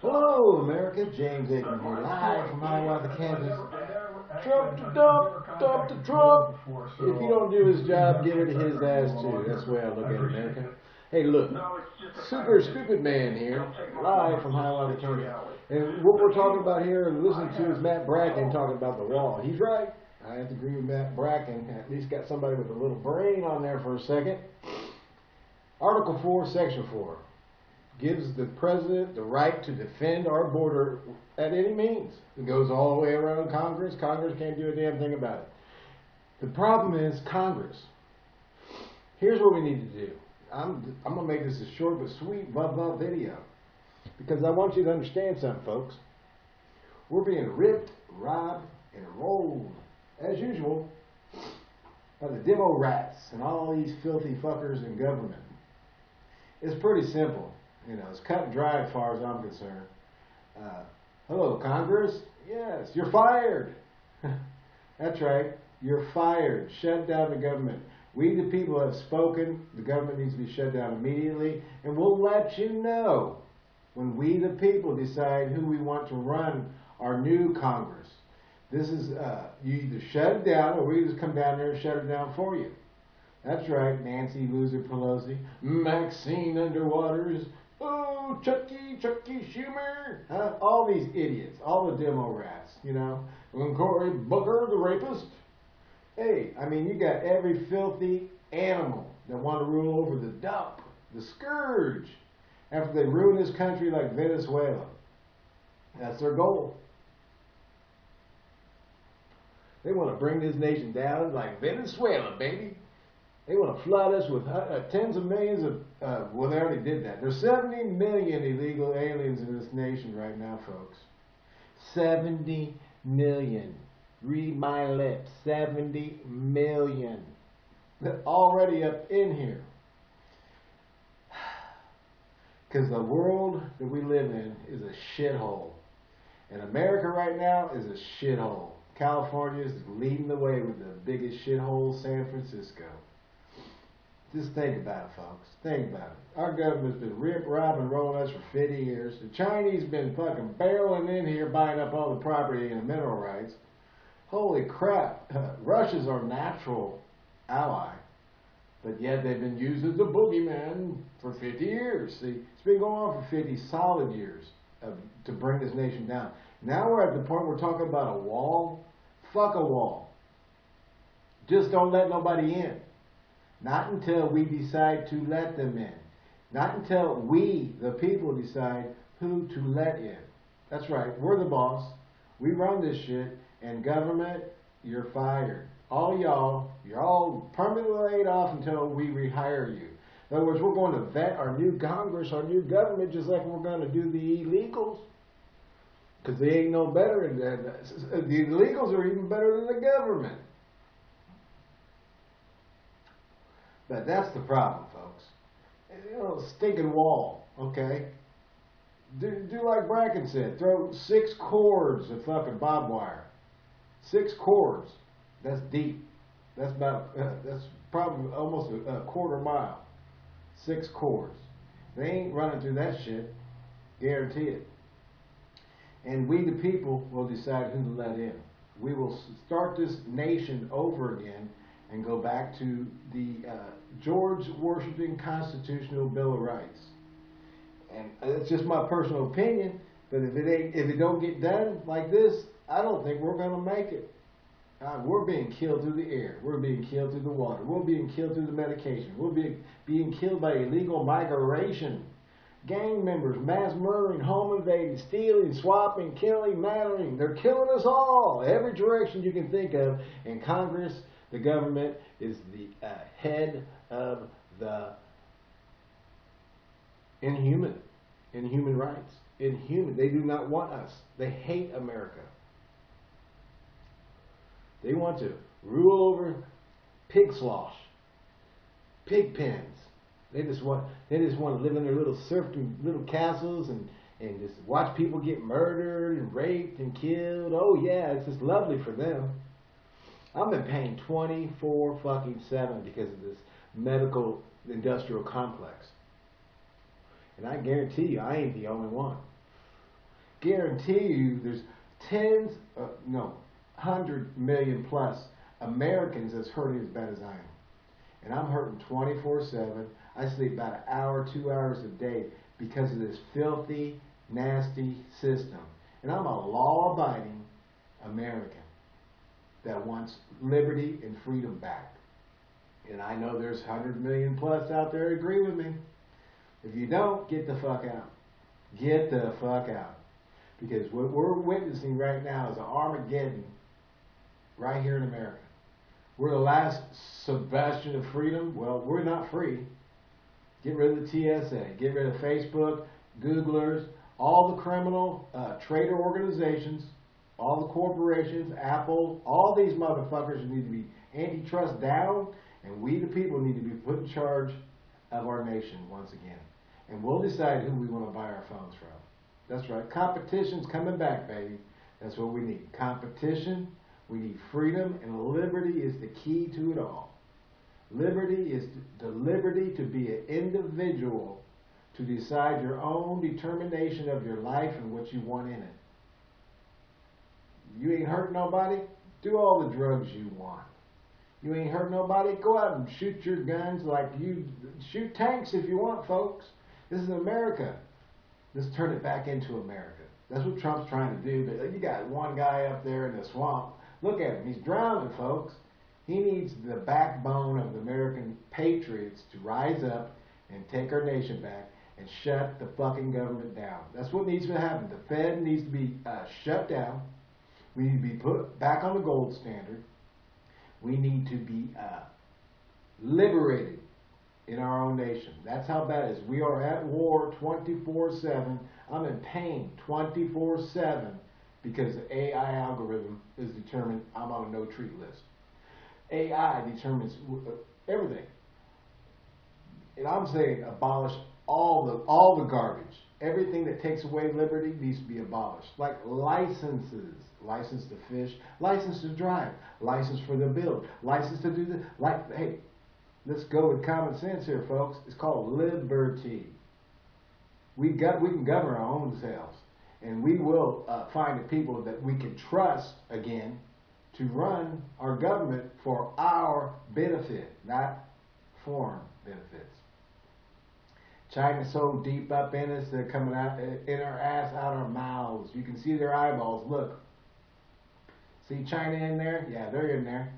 Hello, America. James Aikman here, live from Hiawatha, Kansas. Trump to dump, dump to Trump. If he don't do his job, give it to his ass too. That's the way I look at America. Hey, look, super stupid man here, live from Hiawatha, Kansas. And what we're talking about here and listening to is Matt Bracken talking about the wall. He's right. I have to agree with Matt Bracken. At least got somebody with a little brain on there for a second. Article 4, Section 4 gives the president the right to defend our border at any means. It goes all the way around Congress. Congress can't do a damn thing about it. The problem is Congress. Here's what we need to do. I'm, I'm going to make this a short but sweet blah blah video because I want you to understand something, folks. We're being ripped, robbed, and rolled, as usual, by the demo rats and all these filthy fuckers in government. It's pretty simple. You know, it's cut and dry as far as I'm concerned. Uh, hello, Congress? Yes, you're fired. That's right, you're fired. Shut down the government. We, the people, have spoken. The government needs to be shut down immediately, and we'll let you know when we, the people, decide who we want to run our new Congress. This is, uh, you either shut it down or we just come down there and shut it down for you. That's right, Nancy Loser Pelosi, Maxine Underwaters, oh, Chucky, Chucky Schumer, huh? all these idiots, all the demo rats, you know, and Cory Booker, the rapist. Hey, I mean, you got every filthy animal that want to rule over the dump, the scourge, after they ruin this country like Venezuela. That's their goal. They want to bring this nation down like Venezuela, baby. They want to flood us with uh, tens of millions of, uh, well, they already did that. There's 70 million illegal aliens in this nation right now, folks. 70 million. Read my lips. 70 million. They're already up in here. Because the world that we live in is a shithole. And America right now is a shithole. California is leading the way with the biggest shithole, San Francisco. Just think about it, folks. Think about it. Our government's been rip, robbing, rolling us for 50 years. The Chinese been fucking barreling in here, buying up all the property and the mineral rights. Holy crap. Russia's our natural ally. But yet they've been used as a boogeyman for 50 years. See, it's been going on for 50 solid years of, to bring this nation down. Now we're at the point we're talking about a wall. Fuck a wall. Just don't let nobody in. Not until we decide to let them in. Not until we, the people, decide who to let in. That's right, we're the boss. We run this shit, and government, you're fired. All y'all, you're all permanently laid off until we rehire you. In other words, we're going to vet our new Congress, our new government, just like we're going to do the illegals. Because they ain't no better than that. The illegals are even better than the government. But that's the problem, folks. You know, stinking wall, okay? Do, do like Bracken said, throw six cords of fucking barbed wire. Six cords. That's deep. That's about, uh, that's probably almost a, a quarter mile. Six cords. They ain't running through that shit. Guarantee it. And we, the people, will decide who to let in. We will start this nation over again and go back to the uh, George Washington Constitutional Bill of Rights. And that's just my personal opinion, but if it ain't, if it don't get done like this, I don't think we're going to make it. Uh, we're being killed through the air. We're being killed through the water. We're being killed through the medication. We're being, being killed by illegal migration. Gang members, mass murdering, home invading, stealing, swapping, killing, murdering. They're killing us all. Every direction you can think of. And Congress the government is the uh, head of the inhuman, in human rights. Inhuman. They do not want us. They hate America. They want to rule over pig slosh, pig pens. They just want they just want to live in their little serfdom little castles and and just watch people get murdered and raped and killed. Oh yeah, it's just lovely for them. I've been paying 24 fucking 7 because of this medical industrial complex. And I guarantee you, I ain't the only one. guarantee you there's tens, uh, no, hundred million plus Americans that's hurting as bad as I am. And I'm hurting 24-7. I sleep about an hour, two hours a day because of this filthy, nasty system. And I'm a law-abiding American that wants liberty and freedom back. And I know there's 100 million plus out there agree with me. If you don't, get the fuck out. Get the fuck out. Because what we're witnessing right now is an Armageddon right here in America. We're the last Sebastian of freedom. Well, we're not free. Get rid of the TSA. Get rid of Facebook, Googlers, all the criminal uh, trader organizations, all the corporations, Apple, all these motherfuckers need to be antitrust down, and we the people need to be put in charge of our nation once again. And we'll decide who we want to buy our phones from. That's right. Competition's coming back, baby. That's what we need. Competition, we need freedom, and liberty is the key to it all. Liberty is the liberty to be an individual to decide your own determination of your life and what you want in it. You ain't hurt nobody? Do all the drugs you want. You ain't hurt nobody? Go out and shoot your guns like you shoot tanks if you want, folks. This is America. Let's turn it back into America. That's what Trump's trying to do. But you got one guy up there in the swamp. Look at him. He's drowning, folks. He needs the backbone of the American patriots to rise up and take our nation back and shut the fucking government down. That's what needs to happen. The Fed needs to be uh, shut down. We need to be put back on the gold standard. We need to be uh, liberated in our own nation. That's how bad it is. We are at war 24-7. I'm in pain 24-7 because the AI algorithm is determined I'm on a no-treat list. AI determines uh, everything. And I'm saying abolish all the all the garbage. Everything that takes away liberty needs to be abolished. Like licenses, license to fish, license to drive, license for the build, license to do the like. Hey, let's go with common sense here, folks. It's called liberty. We got we can govern our own selves, and we will uh, find the people that we can trust again to run our government for our benefit, not foreign benefits. China's so deep up in us, they're coming out in our ass, out our mouths. You can see their eyeballs. Look. See China in there? Yeah, they're in there.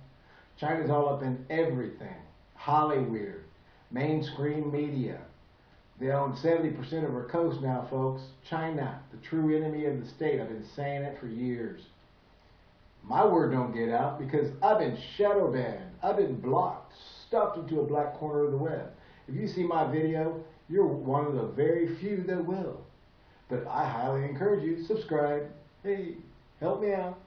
China's all up in everything. Hollywood, mainstream media. They own 70% of our coast now, folks. China, the true enemy of the state. I've been saying it for years. My word don't get out because I've been shadow banned. I've been blocked, stuffed into a black corner of the web. If you see my video, you're one of the very few that will. But I highly encourage you subscribe. Hey, help me out.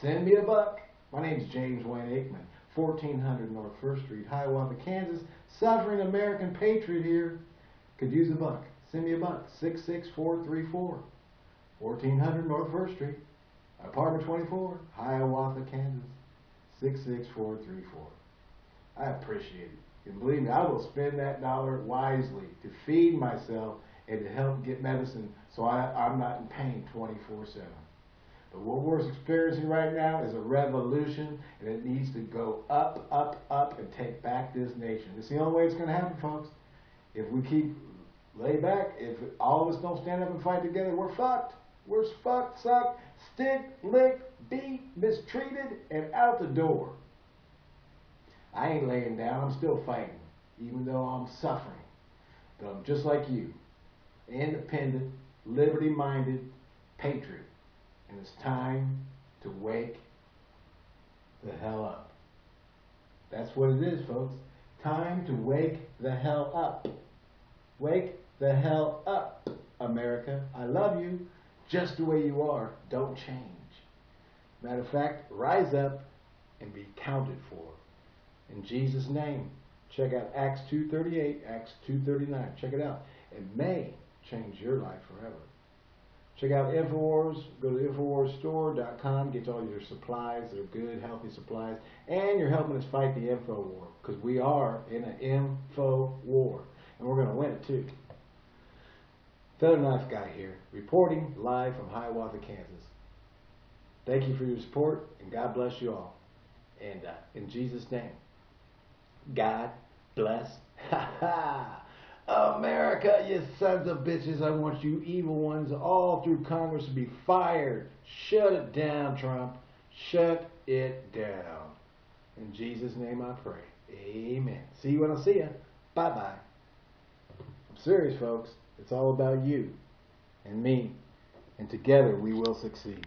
Send me a buck. My name's James Wayne Aikman, 1400 North First Street, Hiawatha, Kansas. Suffering American patriot here. Could use a buck. Send me a buck. 66434. 1400 North First Street, Apartment 24, Hiawatha, Kansas. 66434. I appreciate it. And believe me, I will spend that dollar wisely to feed myself and to help get medicine so I, I'm not in pain 24 7. But what we're experiencing right now is a revolution, and it needs to go up, up, up, and take back this nation. It's the only way it's going to happen, folks. If we keep lay back, if all of us don't stand up and fight together, we're fucked. We're fucked, sucked, stick, licked, beat, mistreated, and out the door. I ain't laying down. I'm still fighting, even though I'm suffering. But I'm just like you, independent, liberty-minded patriot. And it's time to wake the hell up. That's what it is, folks. Time to wake the hell up. Wake the hell up, America. I love you just the way you are. Don't change. Matter of fact, rise up and be counted for. In Jesus' name. Check out Acts 2.38, Acts 2.39. Check it out. It may change your life forever. Check out InfoWars. Go to InfoWarsStore.com. Get all your supplies. They're good, healthy supplies. And you're helping us fight the info war. Because we are in an info war. And we're going to win it too. Feather Knife Guy here, reporting live from Hiawatha, Kansas. Thank you for your support, and God bless you all. And uh, in Jesus' name, God bless. Ha ha! America, you sons of bitches, I want you evil ones all through Congress to be fired. Shut it down, Trump. Shut it down. In Jesus' name I pray. Amen. See you when I see you. Bye bye. I'm serious, folks. It's all about you and me. And together we will succeed.